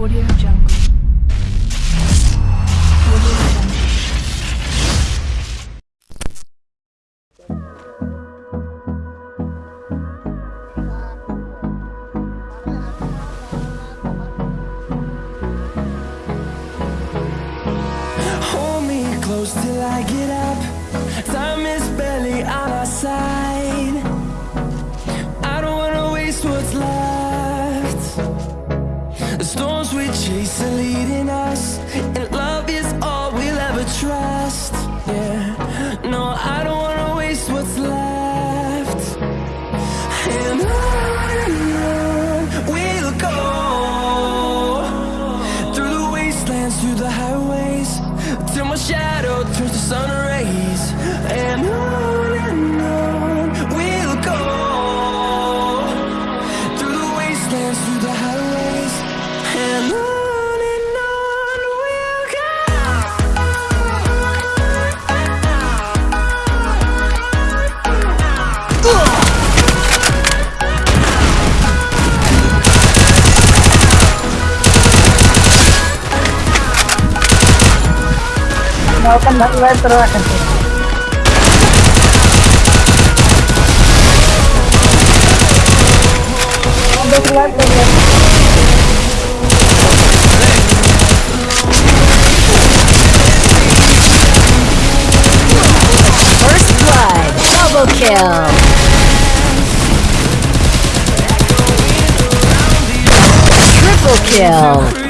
Audio Jungle. Hold me close till I get up. Storms we chase are leading us, and love is all we'll ever trust. Yeah, no, I don't wanna waste what's left. And on and on we'll go through the wastelands, through the highways, till my shadow Melakukan lakukan terus. Ada keluar terus. First blood, double kill. Triple kill.